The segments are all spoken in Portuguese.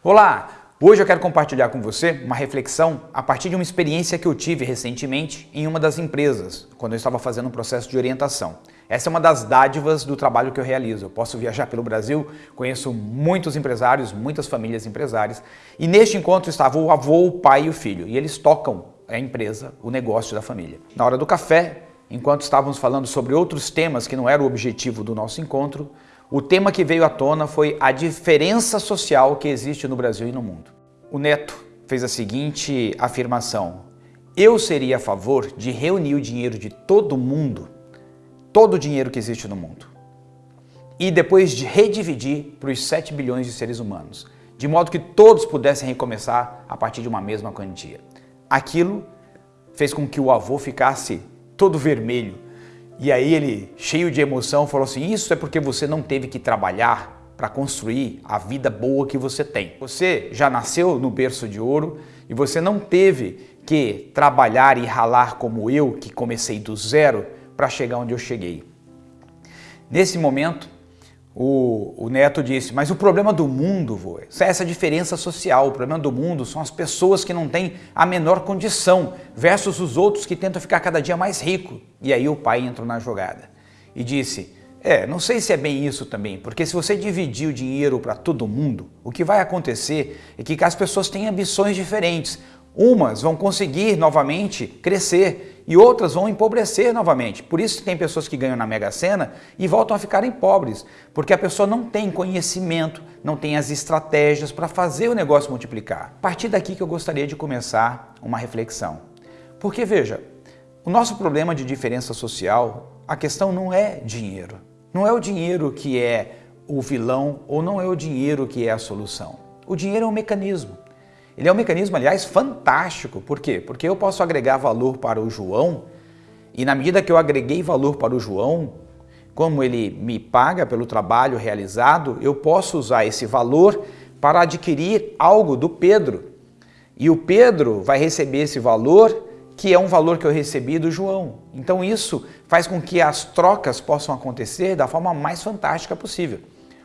Olá! Hoje eu quero compartilhar com você uma reflexão a partir de uma experiência que eu tive recentemente em uma das empresas, quando eu estava fazendo um processo de orientação. Essa é uma das dádivas do trabalho que eu realizo. Eu posso viajar pelo Brasil, conheço muitos empresários, muitas famílias empresárias, e neste encontro estava o avô, o pai e o filho, e eles tocam a empresa, o negócio da família. Na hora do café, enquanto estávamos falando sobre outros temas que não era o objetivo do nosso encontro, o tema que veio à tona foi a diferença social que existe no Brasil e no mundo. O Neto fez a seguinte afirmação, eu seria a favor de reunir o dinheiro de todo mundo, todo o dinheiro que existe no mundo, e depois de redividir para os 7 bilhões de seres humanos, de modo que todos pudessem recomeçar a partir de uma mesma quantia. Aquilo fez com que o avô ficasse todo vermelho, e aí ele, cheio de emoção, falou assim, isso é porque você não teve que trabalhar para construir a vida boa que você tem. Você já nasceu no berço de ouro e você não teve que trabalhar e ralar como eu, que comecei do zero, para chegar onde eu cheguei. Nesse momento, o, o, Neto disse, mas o problema do mundo, vô, é essa diferença social, o problema do mundo são as pessoas que não têm a menor condição versus os outros que tentam ficar cada dia mais rico. E aí o pai entrou na jogada e disse, é, não sei se é bem isso também, porque se você dividir o dinheiro para todo mundo, o que vai acontecer é que as pessoas têm ambições diferentes. Umas vão conseguir novamente crescer e outras vão empobrecer novamente. Por isso tem pessoas que ganham na Mega Sena e voltam a ficarem pobres, porque a pessoa não tem conhecimento, não tem as estratégias para fazer o negócio multiplicar. A partir daqui que eu gostaria de começar uma reflexão. Porque veja, o nosso problema de diferença social, a questão não é dinheiro. Não é o dinheiro que é o vilão ou não é o dinheiro que é a solução. O dinheiro é um mecanismo. Ele é um mecanismo, aliás, fantástico. Por quê? Porque eu posso agregar valor para o João e na medida que eu agreguei valor para o João, como ele me paga pelo trabalho realizado, eu posso usar esse valor para adquirir algo do Pedro. E o Pedro vai receber esse valor, que é um valor que eu recebi do João. Então isso faz com que as trocas possam acontecer da forma mais fantástica possível.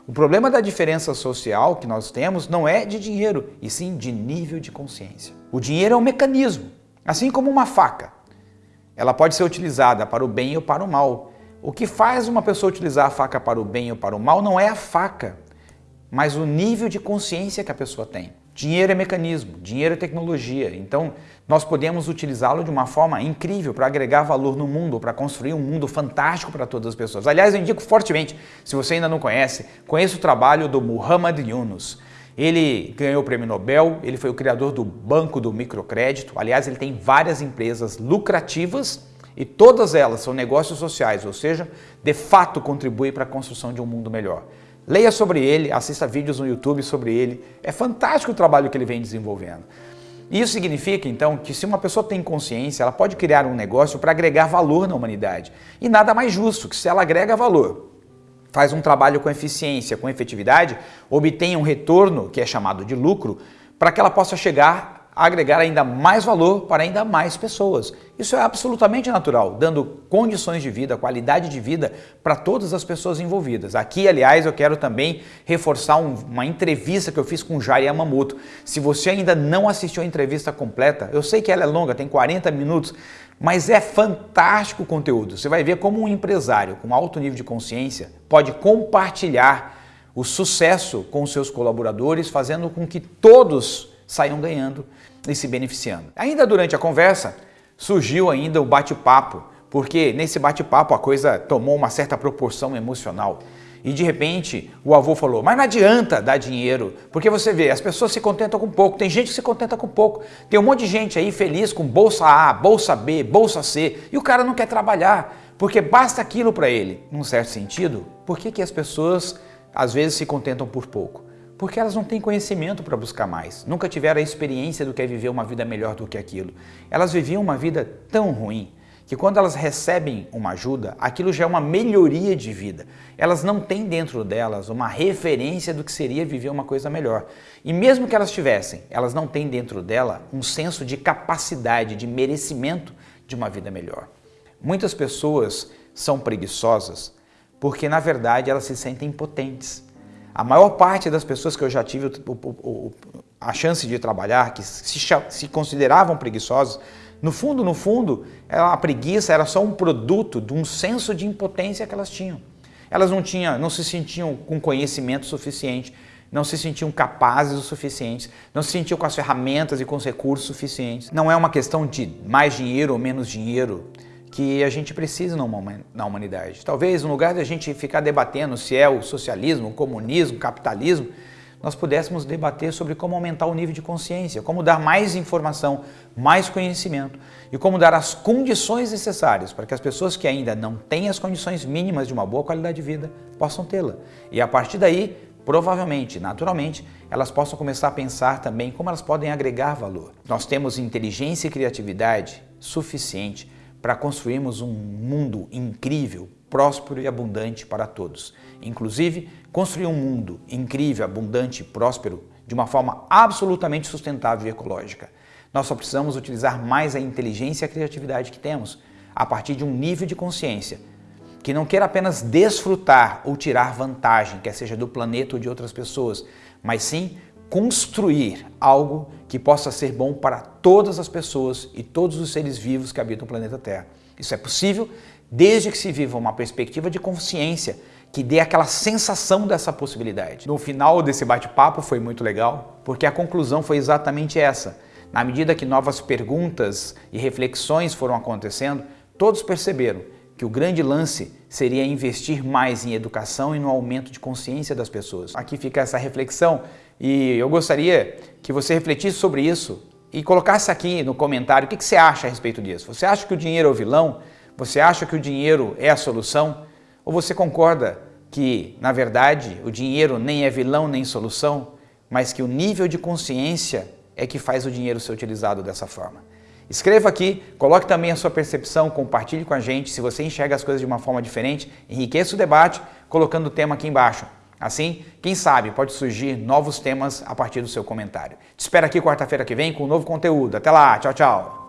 O problema da diferença social que nós temos não é de dinheiro, e sim de nível de consciência. O dinheiro é um mecanismo, assim como uma faca. Ela pode ser utilizada para o bem ou para o mal. O que faz uma pessoa utilizar a faca para o bem ou para o mal não é a faca, mas o nível de consciência que a pessoa tem. Dinheiro é mecanismo, dinheiro é tecnologia, então nós podemos utilizá-lo de uma forma incrível para agregar valor no mundo, para construir um mundo fantástico para todas as pessoas. Aliás, eu indico fortemente, se você ainda não conhece, conheça o trabalho do Muhammad Yunus. Ele ganhou o prêmio Nobel, ele foi o criador do Banco do Microcrédito, aliás, ele tem várias empresas lucrativas e todas elas são negócios sociais, ou seja, de fato contribuem para a construção de um mundo melhor. Leia sobre ele, assista vídeos no YouTube sobre ele. É fantástico o trabalho que ele vem desenvolvendo. Isso significa, então, que se uma pessoa tem consciência, ela pode criar um negócio para agregar valor na humanidade. E nada mais justo que se ela agrega valor, faz um trabalho com eficiência, com efetividade, obtenha um retorno, que é chamado de lucro, para que ela possa chegar agregar ainda mais valor para ainda mais pessoas. Isso é absolutamente natural, dando condições de vida, qualidade de vida para todas as pessoas envolvidas. Aqui, aliás, eu quero também reforçar um, uma entrevista que eu fiz com Jair Yamamoto. Se você ainda não assistiu a entrevista completa, eu sei que ela é longa, tem 40 minutos, mas é fantástico o conteúdo. Você vai ver como um empresário com alto nível de consciência pode compartilhar o sucesso com seus colaboradores, fazendo com que todos saiam ganhando e se beneficiando. Ainda durante a conversa, surgiu ainda o bate-papo, porque nesse bate-papo a coisa tomou uma certa proporção emocional. E de repente o avô falou, mas não adianta dar dinheiro, porque você vê, as pessoas se contentam com pouco, tem gente que se contenta com pouco. Tem um monte de gente aí feliz com bolsa A, bolsa B, bolsa C, e o cara não quer trabalhar, porque basta aquilo para ele. Num certo sentido, por que, que as pessoas às vezes se contentam por pouco? Porque elas não têm conhecimento para buscar mais, nunca tiveram a experiência do que é viver uma vida melhor do que aquilo. Elas viviam uma vida tão ruim que quando elas recebem uma ajuda, aquilo já é uma melhoria de vida. Elas não têm dentro delas uma referência do que seria viver uma coisa melhor. E mesmo que elas tivessem, elas não têm dentro dela um senso de capacidade, de merecimento de uma vida melhor. Muitas pessoas são preguiçosas porque, na verdade, elas se sentem impotentes. A maior parte das pessoas que eu já tive o, o, a chance de trabalhar, que se, se consideravam preguiçosos, no fundo, no fundo, a preguiça era só um produto de um senso de impotência que elas tinham. Elas não, tinham, não se sentiam com conhecimento suficiente, não se sentiam capazes o suficiente, não se sentiam com as ferramentas e com os recursos suficientes. Não é uma questão de mais dinheiro ou menos dinheiro que a gente precisa na humanidade. Talvez, no lugar de a gente ficar debatendo se é o socialismo, o comunismo, o capitalismo, nós pudéssemos debater sobre como aumentar o nível de consciência, como dar mais informação, mais conhecimento e como dar as condições necessárias para que as pessoas que ainda não têm as condições mínimas de uma boa qualidade de vida possam tê-la. E a partir daí, provavelmente, naturalmente, elas possam começar a pensar também como elas podem agregar valor. Nós temos inteligência e criatividade suficiente para construirmos um mundo incrível, próspero e abundante para todos. Inclusive, construir um mundo incrível, abundante e próspero de uma forma absolutamente sustentável e ecológica. Nós só precisamos utilizar mais a inteligência e a criatividade que temos a partir de um nível de consciência que não queira apenas desfrutar ou tirar vantagem, quer seja do planeta ou de outras pessoas, mas sim construir algo que possa ser bom para todas as pessoas e todos os seres vivos que habitam o planeta Terra. Isso é possível desde que se viva uma perspectiva de consciência que dê aquela sensação dessa possibilidade. No final desse bate-papo foi muito legal, porque a conclusão foi exatamente essa. Na medida que novas perguntas e reflexões foram acontecendo, todos perceberam que o grande lance seria investir mais em educação e no aumento de consciência das pessoas. Aqui fica essa reflexão e eu gostaria que você refletisse sobre isso e colocasse aqui no comentário o que você acha a respeito disso. Você acha que o dinheiro é o vilão? Você acha que o dinheiro é a solução? Ou você concorda que, na verdade, o dinheiro nem é vilão nem solução, mas que o nível de consciência é que faz o dinheiro ser utilizado dessa forma? Escreva aqui, coloque também a sua percepção, compartilhe com a gente. Se você enxerga as coisas de uma forma diferente, enriqueça o debate colocando o tema aqui embaixo. Assim, quem sabe pode surgir novos temas a partir do seu comentário. Te espero aqui quarta-feira que vem com um novo conteúdo. Até lá, tchau, tchau!